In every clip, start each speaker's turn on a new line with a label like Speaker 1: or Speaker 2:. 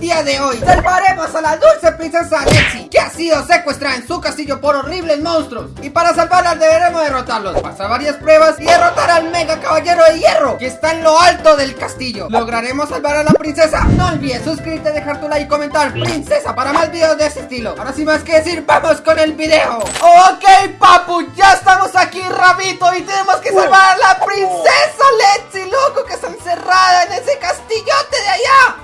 Speaker 1: día de hoy. Salvaremos a la dulce princesa Alexi Que ha sido secuestrada en su castillo por horribles monstruos. Y para salvarla deberemos derrotarlos. Pasar varias pruebas y derrotar al mega caballero de hierro Que está en lo alto del castillo. ¿Lograremos salvar a la princesa? No olvides suscribirte, dejar tu like y comentar. Princesa para más videos de ese estilo. Ahora sin más que decir, vamos con el video. Ok papu, ya estamos aquí Rabito Y tenemos que salvar a la princesa Alexi, loco Que está encerrada en ese castillote de allá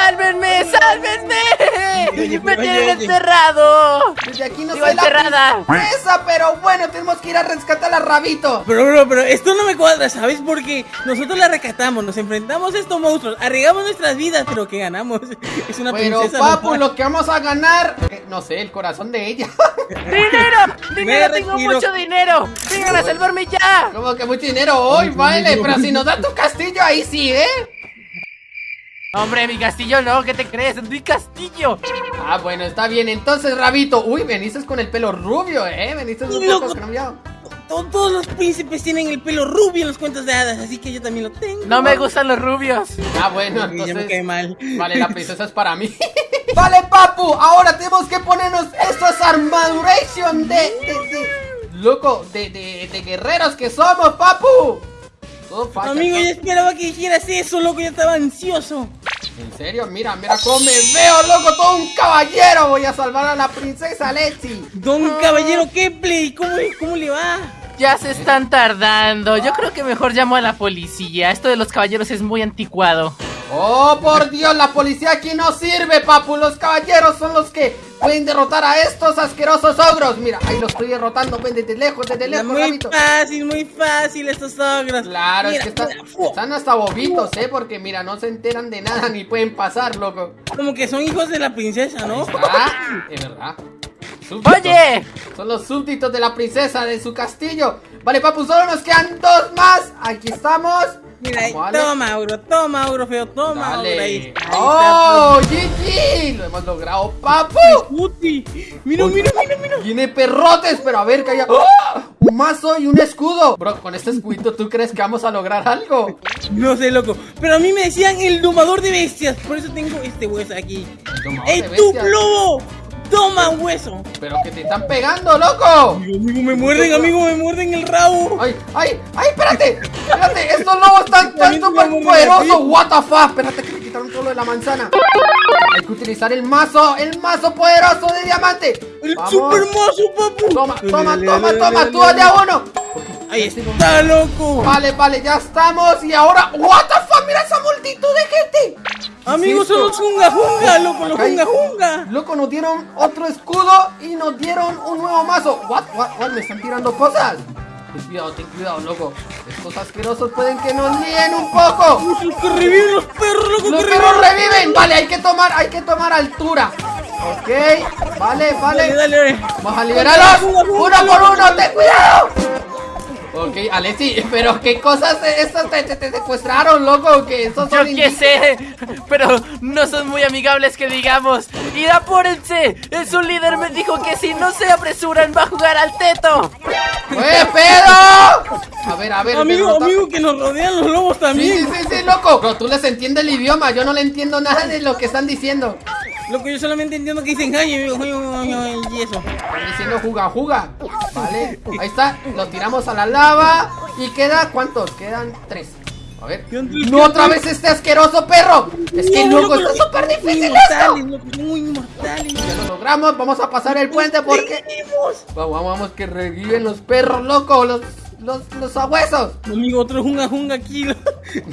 Speaker 2: ¡Sálvenme! ¡Sálvenme! ¡Me tienen encerrado!
Speaker 1: Desde aquí no soy la princesa Pero bueno, tenemos que ir a rescatar a Rabito
Speaker 3: Pero, bro, pero esto no me cuadra, ¿sabes? Porque nosotros la rescatamos, nos enfrentamos a estos monstruos, arriesgamos nuestras vidas, pero ¿qué ganamos? Es una
Speaker 1: Pero
Speaker 3: princesa.
Speaker 1: papu,
Speaker 3: ¿no?
Speaker 1: lo que vamos a ganar eh, No sé, el corazón de ella
Speaker 2: ¡Dinero! ¡Dinero! ¡Tengo mucho dinero! ¡Vengan a salvarme ya!
Speaker 1: Como que mucho dinero hoy, vale Pero si nos da tu castillo, ahí sí, ¿eh?
Speaker 2: Hombre, mi castillo no, ¿qué te crees? ¡Es mi castillo!
Speaker 1: Ah, bueno, está bien Entonces, Rabito Uy, veniste con el pelo rubio, ¿eh? Veniste un
Speaker 3: Loco.
Speaker 1: poco cambiado
Speaker 3: To- Todos los príncipes tienen el pelo rubio en los cuentos de hadas, así que yo también lo tengo.
Speaker 2: No me gustan los rubios.
Speaker 1: Ah, bueno,
Speaker 3: me
Speaker 1: entonces
Speaker 3: cae mal.
Speaker 1: Vale, la princesa es para mí Vale, papu, ahora tenemos que ponernos Estas armaduration de, de, de- Loco, de, de, de guerreros que somos, papu Todo facha,
Speaker 3: Amigo,
Speaker 1: todo-
Speaker 3: yo esperaba que dijeras eso, loco, yo estaba ansioso.
Speaker 1: En serio, mira, mira cómo me veo, loco, todo un caballero. Voy a salvar a la princesa Lexi.
Speaker 3: Don Caballero Kepley, ¿cómo, ¿cómo le va?
Speaker 2: Ya se están tardando. Yo creo que mejor llamo a la policía. Esto de los caballeros es muy anticuado.
Speaker 1: Oh, por Dios, la policía aquí no sirve, papu. Los caballeros son los que pueden derrotar a estos asquerosos ogros. Mira, ahí los estoy derrotando, ven desde lejos, desde lejos,
Speaker 3: muy
Speaker 1: Rabito.
Speaker 3: fácil, muy fácil estos ogros.
Speaker 1: Claro,
Speaker 3: Mira,
Speaker 1: es que están, hasta bobitos, ¿eh? Porque mira, no se enteran de nada ni pueden pasar, loco.
Speaker 3: Como que son hijos de la princesa, ¿no?
Speaker 1: Ah, es verdad. Súbditos.
Speaker 2: ¡Oye!
Speaker 1: Son los súbditos de la princesa de su castillo. Vale, papu, solo nos quedan dos más. Aquí estamos.
Speaker 3: Mira, ahí, toma, Auro, toma, Auro, feo, toma, Auro, ahí
Speaker 1: Dale.
Speaker 3: está, ahí
Speaker 1: ¡Oh, GG! Lo hemos logrado, papu.
Speaker 3: mira, mira, mira, mira.
Speaker 1: Tiene perrotes, pero a ver, calla. ¡Oh! Un mazo y un escudo. Bro, con este escudito, ¿tú crees que vamos a lograr algo?
Speaker 3: No sé, loco. Pero a mí me decían el domador de bestias. Por eso tengo este hueso aquí.
Speaker 1: El domador
Speaker 3: ¡Ey,
Speaker 1: de
Speaker 3: tú,
Speaker 1: bestias.
Speaker 3: lobo! ¡Toma hueso!
Speaker 1: Pero que te están pegando, loco.
Speaker 3: Amigo, amigo, me muerden, amigo, me muerden el rabo.
Speaker 1: ¡Ay, ay, ay! ¡Espérate! ¡Espérate! ¡Estos lobos están,
Speaker 3: También
Speaker 1: súper poderosos! ¡What the fuck! Espérate que me quitaron todo lo de la manzana. Hay que utilizar el mazo, el mazo poderoso de diamante.
Speaker 3: El
Speaker 1: Vamos.
Speaker 3: super mazo, papu.
Speaker 1: Toma, toma, toma, toma, tú
Speaker 3: dale.
Speaker 1: de a uno.
Speaker 3: Ahí está, loco.
Speaker 1: Vale, vale, ya estamos. Y ahora, what mira esa multitud de gente.
Speaker 3: Amigos,
Speaker 1: ¿Qué es
Speaker 3: son los junga junga, loco, los junga junga.
Speaker 1: Loco, nos dieron otro escudo y nos dieron un nuevo mazo. What, what, what, me están tirando cosas. Ten cuidado, ten cuidado, loco. Estos asquerosos pueden que nos líen un poco.
Speaker 3: Los que reviven los perros, loco,
Speaker 1: Los
Speaker 3: que
Speaker 1: perros
Speaker 3: reviven.
Speaker 1: Vale, hay que tomar, hay que tomar altura. Ok, vale, vale.
Speaker 3: dale, dale.
Speaker 1: Vamos a liberarlos. Uno por uno, ten cuidado. Ok, Alexi, pero qué cosas estas te, te- te secuestraron, loco. Que esos
Speaker 2: Yo
Speaker 1: son
Speaker 2: qué
Speaker 1: indi-
Speaker 2: sé, pero no son muy amigables que digamos. ¡Y apúrense! Su líder me dijo que si no se apresuran va a jugar al teto.
Speaker 1: ¡Eh, pedo! A ver, a ver,
Speaker 3: Amigo, amigo, que nos rodean los lobos
Speaker 1: Sí,
Speaker 3: también.
Speaker 1: sí, sí, sí, loco. Pero tú les entiendes el idioma, yo no le entiendo nada de lo que están diciendo.
Speaker 3: Loco, yo solamente entiendo que dicen ay, y eso.
Speaker 1: Diciendo juga, juga. Vale, ahí está. Lo tiramos a la lava. Y queda, ¿cuántos? Quedan tres. A ver. No otra vez este asqueroso perro. Es que loco, está súper difícil esto.
Speaker 3: muy inmortales.
Speaker 1: Ya lo logramos, vamos a pasar el puente porque. Vamos, vamos, que reviven los perros, loco. Los, los, los abuesos.
Speaker 3: Amigo, otro junga junga aquí.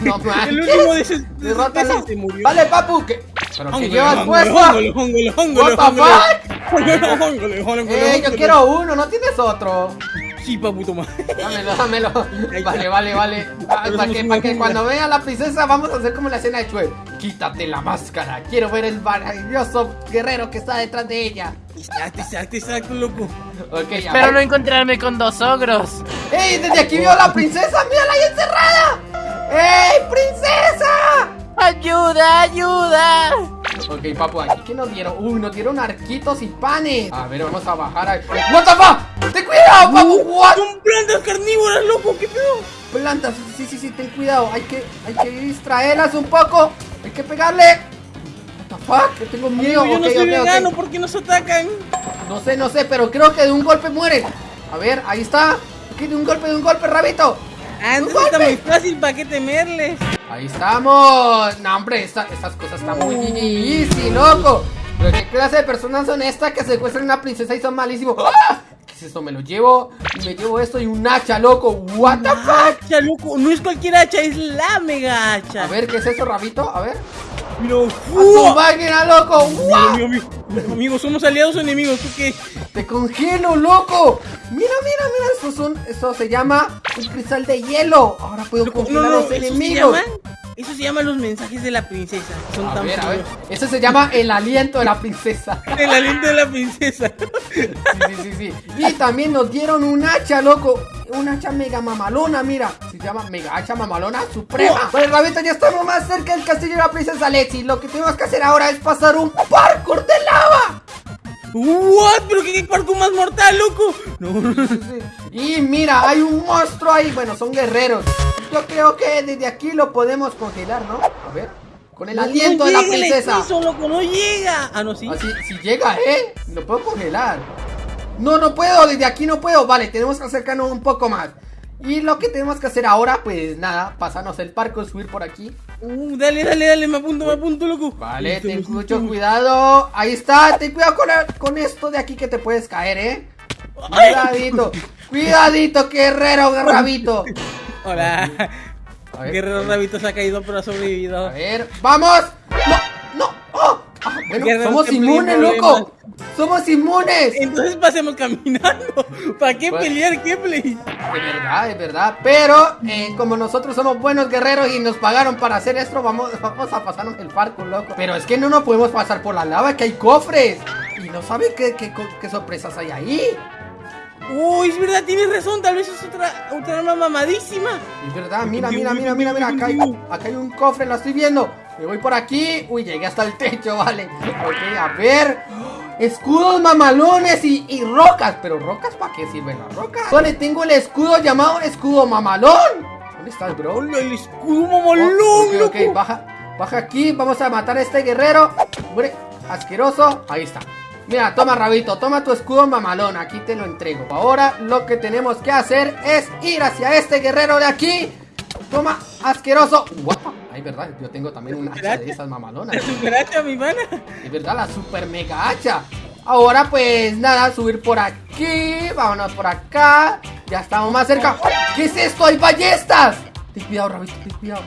Speaker 1: No manches.
Speaker 3: El último de ese, de
Speaker 1: Derrótalo.
Speaker 3: se murió.
Speaker 1: Vale, papu. ¿qué? ¿Pero
Speaker 3: Hóngole,
Speaker 1: llevas puesto?
Speaker 3: hóngole.
Speaker 1: fuck?
Speaker 3: Hóngole, hóngole, hóngole,
Speaker 1: Eh, yo quiero uno, ¿no tienes otro?
Speaker 3: Sí, papu, toma.
Speaker 1: Dámelo, dámelo. Vale, vale, vale. Ah, para que, para que cuando vea a la princesa vamos a hacer como la escena de Chue. Quítate la máscara. Quiero ver el maravilloso guerrero que está detrás de ella.
Speaker 3: Exacto, exacto, exacto, loco.
Speaker 2: Espero no encontrarme con dos ogros.
Speaker 1: ¡Ey! Desde aquí vio a la princesa. ¡Mírala ahí encerrada! ¡Ey, princesa!
Speaker 2: ¡Ayuda, ayuda!
Speaker 1: Ok, papu, aquí que nos dieron. Uy, nos dieron arquitos y panes. A ver, vamos a bajar ahí. ¡What the fuck! ¡Ten cuidado, papu! ¡What!
Speaker 3: Son plantas carnívoras, loco, qué pedo.
Speaker 1: Plantas, sí, sí, sí, ten cuidado. Hay que, hay que distraerlas un poco. Hay que pegarle. What the fuck? Que tengo miedo.
Speaker 3: Amigo, yo no soy vegano, ¿por qué nos atacan?
Speaker 1: No sé, no sé, pero creo que de un golpe mueren. A ver, ahí está. Aquí de un golpe, de un golpe, rabito.
Speaker 3: Antes
Speaker 1: ¡Un
Speaker 3: está muy fácil, ¿para qué temerles?
Speaker 1: Ahí estamos. No, hombre, esta- estas cosas están muy easy, loco. Pero qué clase de personas son estas que secuestran a una princesa y son malísimos. ¡Ah! ¿Qué es esto? Me lo llevo y me llevo esto y un hacha, loco. What the fuck?
Speaker 3: Hacha, loco, no es cualquier hacha, es la mega hacha.
Speaker 1: A ver, ¿qué es eso, rabito? A ver.
Speaker 3: Mira,
Speaker 1: ¡A máquina, loco! ¡Wow!
Speaker 3: Amigo, amigo, amigo, amigo, somos aliados o enemigos, ¿tú qué?
Speaker 1: ¡Te congelo, loco! Mira, mira, mira, esto, son, esto se llama un cristal de hielo. Ahora puedo congelar a los
Speaker 3: ¿eso se
Speaker 1: enemigos.
Speaker 3: Eso se llama los mensajes de la princesa. Son
Speaker 1: A
Speaker 3: tan
Speaker 1: ver, a ver.
Speaker 3: puros.
Speaker 1: Eso se llama el aliento de la princesa.
Speaker 3: El aliento de la princesa.
Speaker 1: Sí, sí, sí, sí. Y también nos dieron un hacha, loco. Un hacha mega mamalona, mira. Se llama mega hacha mamalona suprema. Pues, Rabito, ya estamos más cerca del castillo de la princesa Lexi. Lo que tenemos que hacer ahora es pasar un parkour de lava.
Speaker 3: ¿What? ¿Pero qué, qué parkour más mortal, loco? No, no, no.
Speaker 1: Y mira, hay un monstruo ahí. Bueno, son guerreros. Yo creo que desde aquí lo podemos congelar, ¿no? A ver. Con el aliento de la
Speaker 3: el
Speaker 1: princesa.
Speaker 3: hechizo, loco, no llega. Ah, no, sí.
Speaker 1: Así, si llega, ¿eh? Lo puedo congelar. No, no puedo, desde aquí no puedo. Vale, tenemos que acercarnos un poco más. Y lo que tenemos que hacer ahora, pues nada, pasarnos el parco, subir por aquí.
Speaker 3: Uh, dale, dale, dale, me apunto, me apunto, loco.
Speaker 1: Vale, ten mucho cuidado. Ahí está, ten cuidado con, el- con esto de aquí que te puedes caer, ¿eh? Cuidadito, cuidadito, guerrero, rabito.
Speaker 3: Hola.
Speaker 1: Ver,
Speaker 3: Guerrero Rabito se ha caído, pero ha sobrevivido.
Speaker 1: A ver, ¡vamos! ¡No! ¡No! ¡Oh! Ah, bueno, somos inmunes, loco. ¡Somos inmunes!
Speaker 3: Entonces pasemos caminando. ¿Para qué
Speaker 1: Pues-
Speaker 3: pelear? ¿Qué play?
Speaker 1: Es verdad, es verdad. Pero eh, como nosotros somos buenos guerreros y nos pagaron para hacer esto, vamos, vamos a pasarnos el parkour, loco. Pero es que no nos podemos pasar por la lava, que hay cofres. Y no sabe qué, qué, qué sorpresas hay ahí.
Speaker 3: Uy, es verdad, tienes razón. Tal vez es otra, otra arma mamadísima.
Speaker 1: Es verdad, mira, mira, mira, mira, mira. Acá hay, acá hay un cofre, lo estoy viendo. Me voy por aquí. Uy, llegué hasta el techo, vale. Ok, a ver. Escudos mamalones y, y rocas. Pero rocas, ¿para qué sirven las rocas? Vale, tengo el escudo llamado escudo mamalón. ¿Dónde estás, bro?
Speaker 3: Hola, el escudo
Speaker 1: Oh,
Speaker 3: mamalón,
Speaker 1: ok, ok,
Speaker 3: loco.
Speaker 1: baja, baja aquí, vamos a matar a este guerrero. Hombre, asqueroso. Ahí está. Mira, toma rabito, toma tu escudo mamalón, aquí te lo entrego. Ahora lo que tenemos que hacer es ir hacia este guerrero de aquí. Toma, asqueroso. Guapa. Ay, verdad, yo tengo también un hacha de esas mamalonas.
Speaker 3: La superacha, mi pana.
Speaker 1: Es verdad, la super mega hacha. Ahora pues nada, subir por aquí. Vámonos por acá. Ya estamos más cerca. ¿Qué es esto? ¡Hay ballestas! Ten cuidado, rabito, ten cuidado.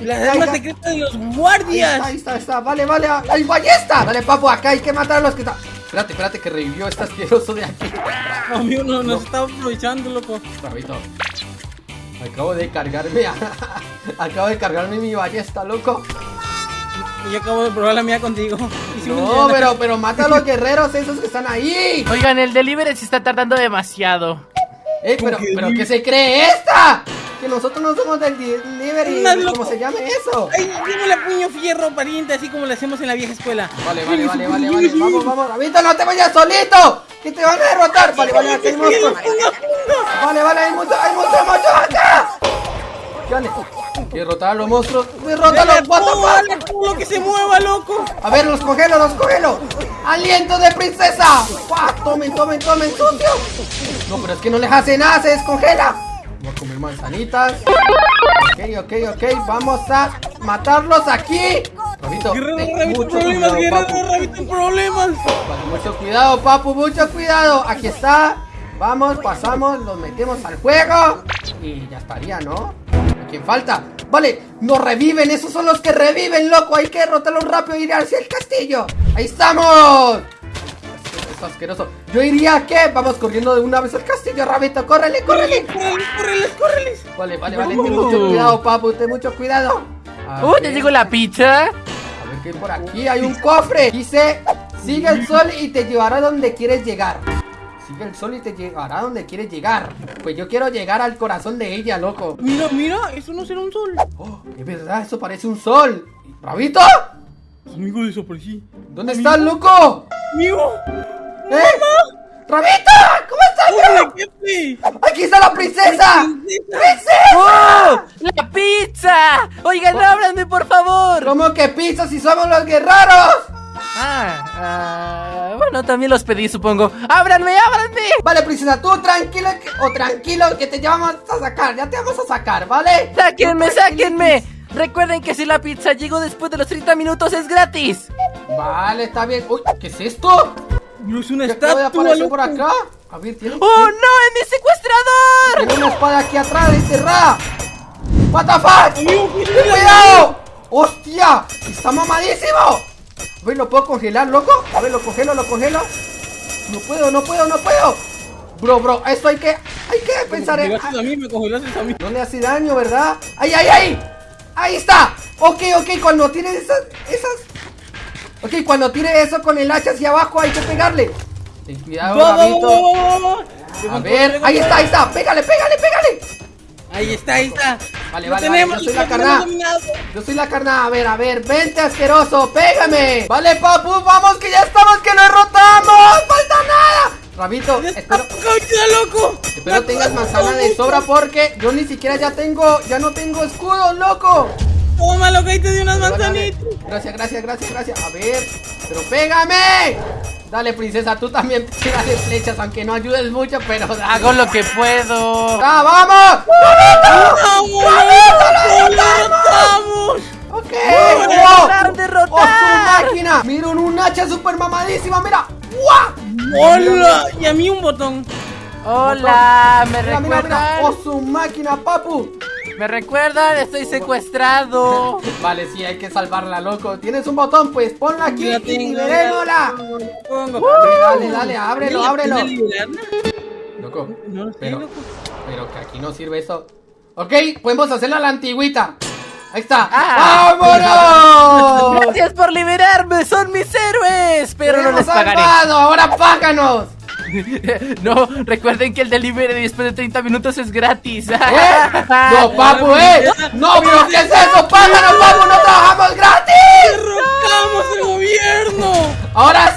Speaker 3: La arma secreta de los
Speaker 1: Ahí está,
Speaker 3: guardias.
Speaker 1: ahí está, ahí está. Vale, vale. ¡Hay ballesta! Dale, papu, acá hay que matar a los que están. Espérate, espérate, que revivió este asqueroso de aquí.
Speaker 3: Amigo, no, nos está aprovechando, loco.
Speaker 1: Rabito. Acabo de cargarme. a- Acabo de cargarme mi ballesta, loco.
Speaker 3: Yo acabo de probar la mía contigo. Y
Speaker 1: No, pero, pero mata a los guerreros esos que están ahí.
Speaker 2: Oigan, el delivery se está tardando demasiado.
Speaker 1: Eh, pero, pero ¿qué se cree esta? Que nosotros no somos del delivery,
Speaker 3: Estás
Speaker 1: ¿cómo
Speaker 3: loco.
Speaker 1: se llame eso?
Speaker 3: Ay, démosle puño fierro, pariente, así como lo hacemos en la vieja escuela.
Speaker 1: Vale, vale, vale, vale, vale, vamos, vamos, Rabito, no te vayas solito, que te van a derrotar. Vale, vale, aquí hay monstruos. Vale, vale, hay monstruos, hay monstruos, monstruos acá. Dale, derrotar a los monstruos, what the fuck.
Speaker 3: todo lo que se mueva, loco.
Speaker 1: A ver, los congelo, los congelo. ¡Aliento de princesa! Tomen, tomen, tomen, sucio. No, pero es que no les hace nada, se descongela. Voy a comer manzanitas. Ok, ok, ok. Vamos a matarlos aquí. Rabito,
Speaker 3: Guerrero
Speaker 1: mucho
Speaker 3: problemas,
Speaker 1: cuidado,
Speaker 3: guerrero. Rabito, problemas.
Speaker 1: Vale, Mucho cuidado, papu, mucho cuidado. Aquí está. Vamos, pasamos, los metemos al juego. Y ya estaría, ¿no? ¿A quién falta? Vale, nos reviven, esos son los que reviven, loco. Hay que derrotarlos rápido e ir hacia el castillo. ¡Ahí estamos! Es asqueroso. Yo iría que vamos corriendo de una vez al castillo, rabito. ¡Córrele, córrele!
Speaker 3: Córreles, córreles, córreles.
Speaker 1: Vale, vale, vale. Ten mucho cuidado, papu, ten mucho cuidado. A
Speaker 2: ¡Uh, te llegó la pizza!
Speaker 1: A ver qué hay por aquí. Hay un cofre. Dice, sigue el sol y te llevará donde quieres llegar. Sigue el sol y te llevará donde quieres llegar. Pues yo quiero llegar al corazón de ella, loco.
Speaker 3: Mira, mira, eso no será un sol.
Speaker 1: Oh, es verdad, eso parece un sol. ¿Rabito?
Speaker 3: Amigo, desaparecí.
Speaker 1: ¿Dónde estás, loco?
Speaker 3: Amigo.
Speaker 1: ¿Eh? ¡Rabito! ¿Cómo estás. ¡Aquí está la princesa! ¡Princesa!
Speaker 2: ¡Oh! ¡La pizza! Oigan, ábranme, por favor.
Speaker 1: ¿Cómo que pizza si somos los guerreros?
Speaker 2: Ah, ah, bueno, también los pedí, supongo. ¡Ábranme, ábranme!
Speaker 1: Vale, princesa, tú tranquilo o tranquilo que te llevamos a sacar, ya te vamos a sacar, ¿vale?
Speaker 2: ¡Sáquenme, sáquenme! Recuerden que si la pizza llegó después de los 30 minutos es gratis.
Speaker 1: Vale, está bien. Uy, ¿qué es esto?
Speaker 3: No es una
Speaker 1: ¿Qué
Speaker 3: estatua,
Speaker 1: aparecer
Speaker 3: loco.
Speaker 1: por acá? A ver, tiene,
Speaker 2: ¡Oh, no! ¡Es mi secuestrador!
Speaker 1: tiene una espada aquí atrás enterrada. What the fuck?
Speaker 3: Amigo, cuidado.
Speaker 1: ¡Hostia! ¡Está mamadísimo! A ver, ¿lo puedo congelar, loco? A ver, lo congelo, lo congelo. No puedo, no puedo, no puedo. Bro, bro, esto hay que, hay que pensar en...
Speaker 3: A mí, me congelaste a mí.
Speaker 1: No le hace daño, ¿verdad? ¡Ay, ay, ay! ¡Ahí está! Ok, ok, cuando tire esas... esas... Ok, cuando tire eso con el hacha hacia abajo hay que pegarle. Ten cuidado, Gabito. A ver, ahí está, ahí está. Pégale, pégale, pégale.
Speaker 3: Ahí está, ahí está.
Speaker 1: Vale, vale,
Speaker 3: tenemos,
Speaker 1: vale, yo soy la carnada.
Speaker 3: dominado.
Speaker 1: Yo soy la carnada. A ver, a ver, vente asqueroso, pégame. Vale, papu, vamos que ya estamos, que lo derrotamos. Falta nada. Rabito, espero,
Speaker 3: ¡Caucha, loco!
Speaker 1: espero tengas manzana de sobra porque yo ni siquiera ya tengo, ya no tengo escudo, loco.
Speaker 3: Toma, loco, ahí te di unas manzanitas.
Speaker 1: Gracias, gracias, gracias, gracias. A ver, pero pégame. Dale, princesa, tú también tírale flechas, aunque no ayudes mucho, pero dale.
Speaker 2: Hago lo que puedo.
Speaker 1: ¡Ah, vamos!
Speaker 3: ¡Vamos! ¡Lo derrotamos!
Speaker 1: ¡Ok!
Speaker 2: ¡Lo
Speaker 1: ¡Wow!
Speaker 2: lograron derrotar!
Speaker 1: ¡Oh, su máquina! ¡Miren un hacha super mamadísima! ¡Mira! ¡Guau!
Speaker 3: ¡Hola! Y a mí un botón.
Speaker 2: Hola, ¿me
Speaker 1: Mira, mira, mira.
Speaker 2: recuerdan?
Speaker 1: ¡Oh, su máquina, papu!
Speaker 2: ¿Me recuerdan? Estoy secuestrado.
Speaker 1: Vale, sí, hay que salvarla, loco. ¿Tienes un botón? Pues ponla aquí
Speaker 3: Ya
Speaker 1: y liberémosla.
Speaker 3: pongo.
Speaker 1: Dale, dale, dale, ábrelo,
Speaker 3: ¿Vale la
Speaker 1: ábrelo. Loco,
Speaker 3: No lo sé,
Speaker 1: pero,
Speaker 3: loco.
Speaker 1: pero que aquí no sirve eso. Ok, podemos hacerla a la antigüita. Ahí está.
Speaker 2: Ah.
Speaker 1: ¡Vámonos!
Speaker 2: Gracias por liberarme, son mis héroes. Pero
Speaker 1: ¡Te
Speaker 2: no les pagaré.
Speaker 1: salvado! ¡Ahora páganos!
Speaker 2: No, recuerden que el delivery después de 30 minutos es gratis.
Speaker 1: ¿Eh? ¡No, papu, eh! ¡No, pero qué es eso! ¡Páganos, papu! ¡No trabajamos gratis!
Speaker 3: ¡Derrotamos el gobierno!
Speaker 1: ¡Ahora